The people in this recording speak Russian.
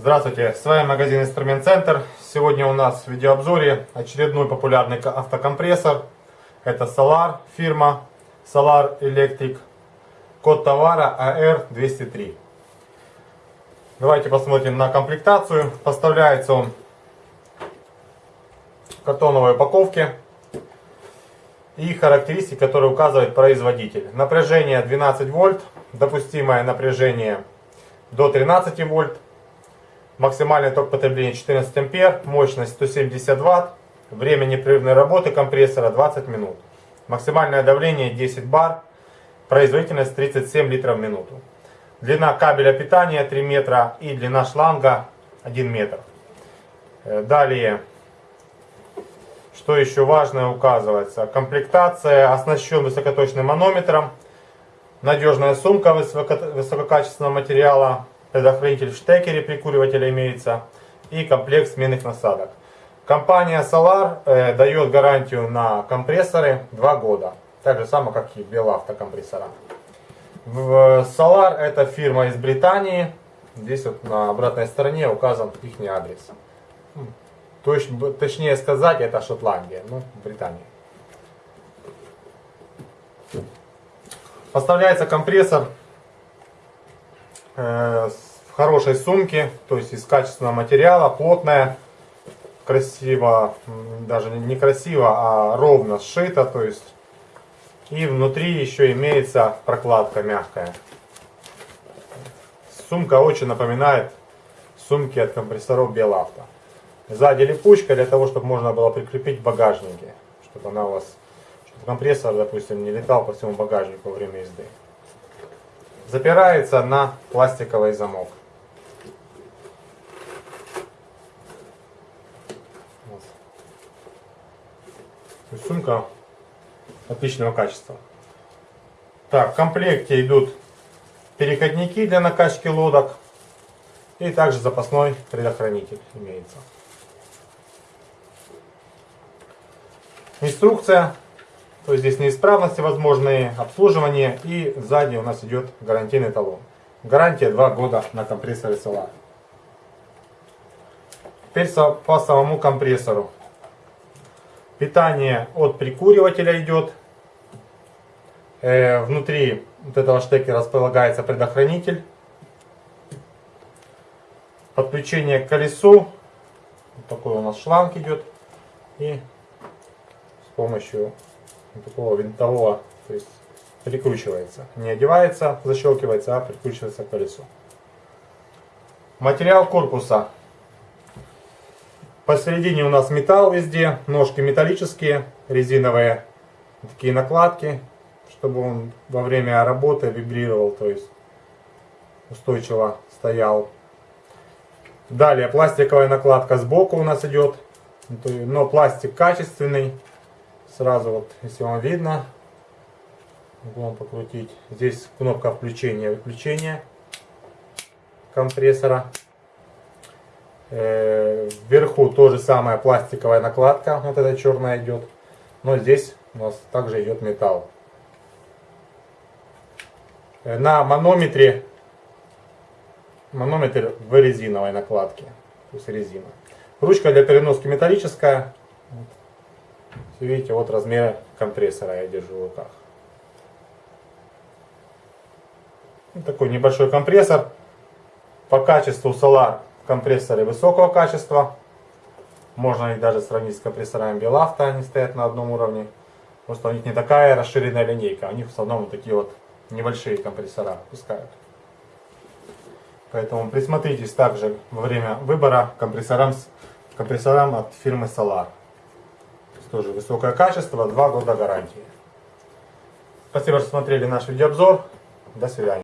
Здравствуйте, с вами магазин Инструмент Центр. Сегодня у нас в видеообзоре очередной популярный автокомпрессор. Это Solar фирма Solar Electric. Код товара AR203. Давайте посмотрим на комплектацию. Поставляется он в картоновой упаковке. И характеристики, которые указывает производитель. Напряжение 12 вольт. Допустимое напряжение до 13 вольт. Максимальный ток потребления 14 ампер, мощность 170 ватт, время непрерывной работы компрессора 20 минут. Максимальное давление 10 бар, производительность 37 литров в минуту. Длина кабеля питания 3 метра и длина шланга 1 метр. Э, далее, что еще важное указывается. Комплектация оснащен высокоточным манометром. Надежная сумка высококачественного материала предохранитель в штекере прикуривателя имеется и комплект сменных насадок. Компания Solar э, дает гарантию на компрессоры 2 года. Так же самое, как и Белавто компрессора. В Solar это фирма из Британии. Здесь вот на обратной стороне указан их адрес. Точ, точнее сказать, это Шотландия, ну, Британия. Поставляется компрессор Э, в хорошей сумке, то есть из качественного материала, плотная, красиво, даже не красиво, а ровно сшито, то есть и внутри еще имеется прокладка мягкая. Сумка очень напоминает сумки от компрессоров Белавто. Сзади липучка для того, чтобы можно было прикрепить в багажнике, чтобы она у вас, чтобы компрессор, допустим, не летал по всему багажнику во время езды запирается на пластиковый замок. Вот. Сумка отличного качества. Так, в комплекте идут переходники для накачки лодок. И также запасной предохранитель имеется. Инструкция то есть здесь неисправности возможные, обслуживание и сзади у нас идет гарантийный талон. Гарантия 2 года на компрессоре Solar. Теперь по самому компрессору. Питание от прикуривателя идет. Э, внутри вот этого штекера располагается предохранитель. Подключение к колесу. Вот такой у нас шланг идет. И с помощью такого винтового, то есть прикручивается. Не одевается, защелкивается, а прикручивается к колесу. Материал корпуса. Посередине у нас металл везде, ножки металлические, резиновые такие накладки, чтобы он во время работы вибрировал, то есть устойчиво стоял. Далее пластиковая накладка сбоку у нас идет, но пластик качественный, Сразу вот, если вам видно, вам покрутить. Здесь кнопка включения выключения компрессора. Э, вверху тоже самая пластиковая накладка, вот эта черная идет. Но здесь у нас также идет металл. Э, на манометре манометр в резиновой накладке, то есть резина. Ручка для переноски металлическая, Видите, вот размер компрессора я держу в руках. Такой небольшой компрессор. По качеству Solar компрессоры высокого качества. Можно их даже сравнить с компрессорами Белавто, они стоят на одном уровне. Просто у них не такая расширенная линейка, у них в основном вот такие вот небольшие компрессора пускают. Поэтому присмотритесь также во время выбора компрессорам, компрессорам от фирмы Solar. Тоже высокое качество, 2 года гарантии. Спасибо, что смотрели наш видеообзор. До свидания.